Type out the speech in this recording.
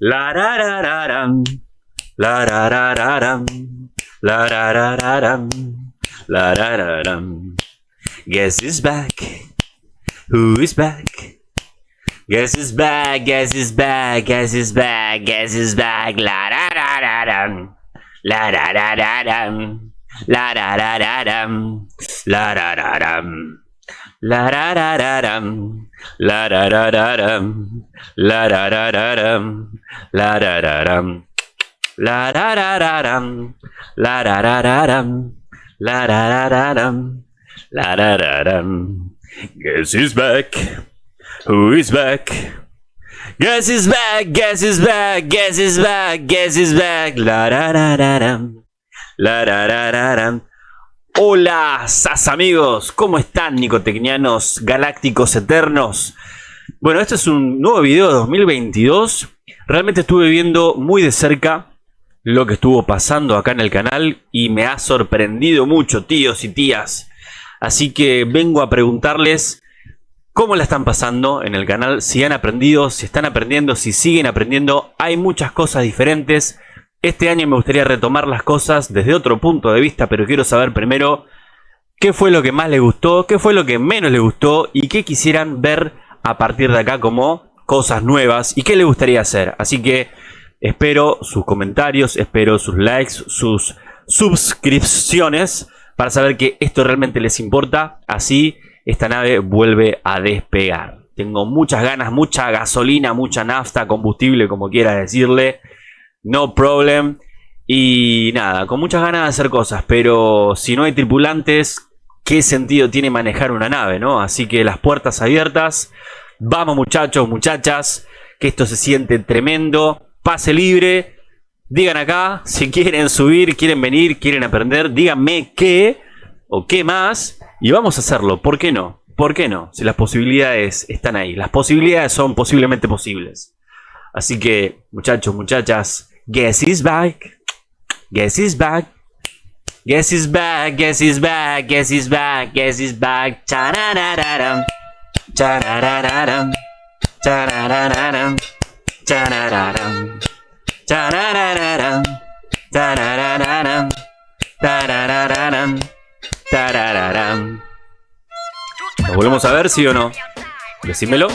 La da da da dum. La da da da dum. La da da da dum. La da da dum. Guess is back? Who is back? Guess is back? Guess is back? Guess is back? Guess is back? La da da da dum. La da da da dum. La da da da dum. La da da dum. La da da da dum. La da da da dum. La da da da dum. La da da dum. La da da da dum. La da da da dum. La da da da dum. La da da dum. Guess who's back? Who is back? Guess is back, guess is back, guess is back, guess is back. La da da da dum. La da da da dum. Hola, sas amigos, ¿cómo están nicotecnianos galácticos eternos? Bueno, este es un nuevo video de 2022. Realmente estuve viendo muy de cerca lo que estuvo pasando acá en el canal y me ha sorprendido mucho, tíos y tías. Así que vengo a preguntarles cómo la están pasando en el canal, si han aprendido, si están aprendiendo, si siguen aprendiendo. Hay muchas cosas diferentes. Este año me gustaría retomar las cosas desde otro punto de vista, pero quiero saber primero qué fue lo que más les gustó, qué fue lo que menos les gustó y qué quisieran ver a partir de acá como cosas nuevas y qué les gustaría hacer. Así que espero sus comentarios, espero sus likes, sus suscripciones para saber que esto realmente les importa. Así esta nave vuelve a despegar. Tengo muchas ganas, mucha gasolina, mucha nafta, combustible, como quiera decirle no problem. Y nada, con muchas ganas de hacer cosas, pero si no hay tripulantes, ¿qué sentido tiene manejar una nave, no? Así que las puertas abiertas. Vamos muchachos, muchachas, que esto se siente tremendo. Pase libre. Digan acá si quieren subir, quieren venir, quieren aprender. Díganme qué o qué más. Y vamos a hacerlo. ¿Por qué no? ¿Por qué no? Si las posibilidades están ahí. Las posibilidades son posiblemente posibles. Así que, muchachos, muchachas, guess is back. Guess is back. Guess is back, guess is back, guess is back, guess is back. Chararararam. Chararararam. Chararararam. Charararam. Chararararam. Tararararam. Tararararam. Tarararam. ¿Lo volvemos a ver, sí o no? Decímelo.